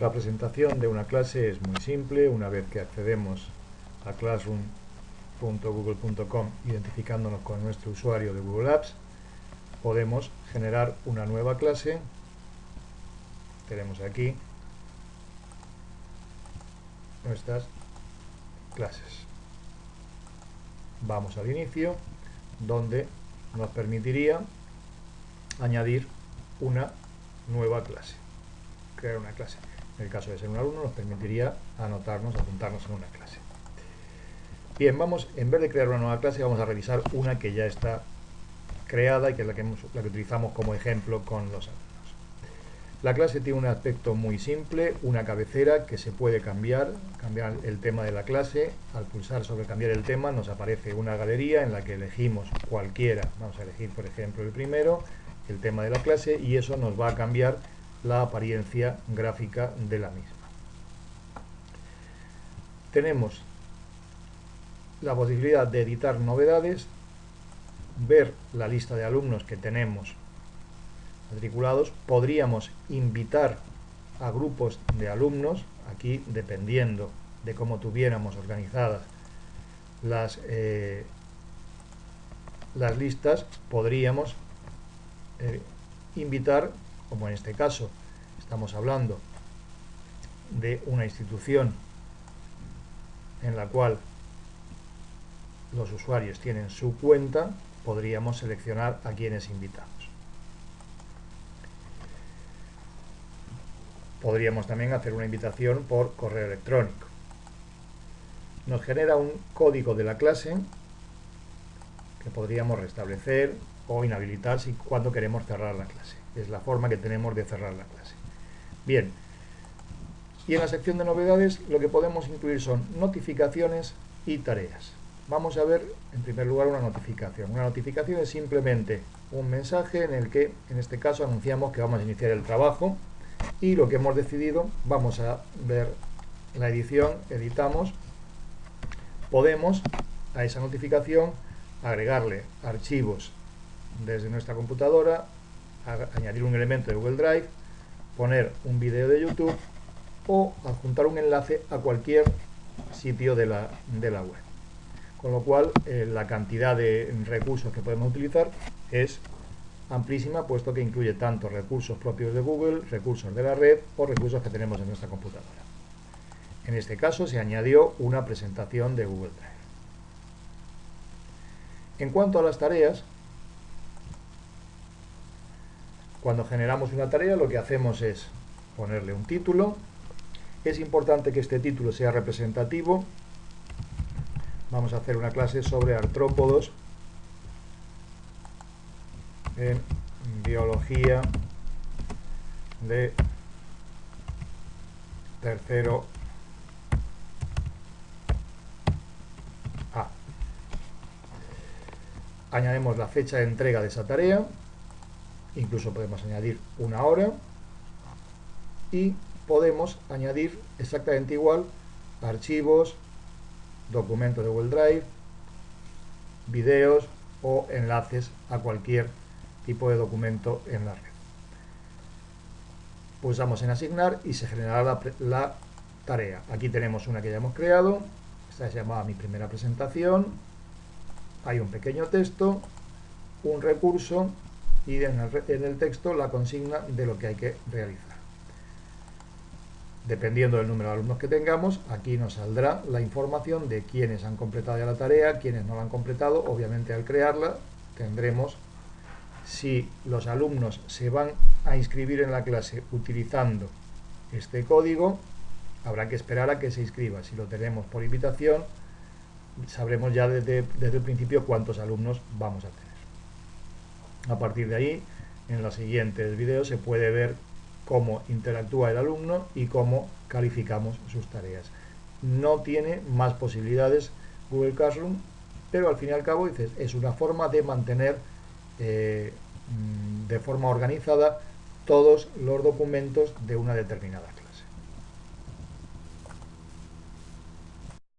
La presentación de una clase es muy simple. Una vez que accedemos a classroom.google.com identificándonos con nuestro usuario de Google Apps, podemos generar una nueva clase. Tenemos aquí nuestras clases. Vamos al inicio, donde nos permitiría añadir una nueva clase, crear una clase en el caso de ser un alumno, nos permitiría anotarnos, apuntarnos en una clase. Bien, vamos, en vez de crear una nueva clase, vamos a revisar una que ya está creada y que es la que, la que utilizamos como ejemplo con los alumnos. La clase tiene un aspecto muy simple, una cabecera que se puede cambiar, cambiar el tema de la clase. Al pulsar sobre cambiar el tema nos aparece una galería en la que elegimos cualquiera. Vamos a elegir, por ejemplo, el primero, el tema de la clase, y eso nos va a cambiar la apariencia gráfica de la misma. Tenemos la posibilidad de editar novedades, ver la lista de alumnos que tenemos matriculados, podríamos invitar a grupos de alumnos, aquí dependiendo de cómo tuviéramos organizadas las, eh, las listas, podríamos eh, invitar como en este caso estamos hablando de una institución en la cual los usuarios tienen su cuenta, podríamos seleccionar a quienes invitamos. Podríamos también hacer una invitación por correo electrónico. Nos genera un código de la clase que podríamos restablecer o inhabilitar si cuando queremos cerrar la clase es la forma que tenemos de cerrar la clase. Bien, y en la sección de novedades lo que podemos incluir son notificaciones y tareas. Vamos a ver en primer lugar una notificación. Una notificación es simplemente un mensaje en el que en este caso anunciamos que vamos a iniciar el trabajo y lo que hemos decidido, vamos a ver la edición, editamos, podemos a esa notificación agregarle archivos desde nuestra computadora añadir un elemento de Google Drive, poner un vídeo de YouTube o adjuntar un enlace a cualquier sitio de la, de la web. Con lo cual, eh, la cantidad de recursos que podemos utilizar es amplísima, puesto que incluye tanto recursos propios de Google, recursos de la red o recursos que tenemos en nuestra computadora. En este caso se añadió una presentación de Google Drive. En cuanto a las tareas, Cuando generamos una tarea lo que hacemos es ponerle un título. Es importante que este título sea representativo. Vamos a hacer una clase sobre artrópodos en biología de tercero A. Añadimos la fecha de entrega de esa tarea incluso podemos añadir una hora y podemos añadir exactamente igual archivos, documentos de Google Drive, videos o enlaces a cualquier tipo de documento en la red. Pulsamos en asignar y se generará la, la tarea. Aquí tenemos una que ya hemos creado, esta se llamaba mi primera presentación, hay un pequeño texto, un recurso y en el, texto la consigna de lo que hay que realizar. Dependiendo del número de alumnos que tengamos, aquí nos saldrá la información de quiénes han completado ya la tarea, quiénes no la han completado. Obviamente al crearla tendremos, si los alumnos se van a inscribir en la clase utilizando este código, habrá que esperar a que se inscriba. Si lo tenemos por invitación, sabremos ya desde, desde el principio cuántos alumnos vamos a tener. A partir de ahí, en los siguientes vídeos se puede ver cómo interactúa el alumno y cómo calificamos sus tareas. No tiene más posibilidades Google Classroom, pero al fin y al cabo dices, es una forma de mantener eh, de forma organizada todos los documentos de una determinada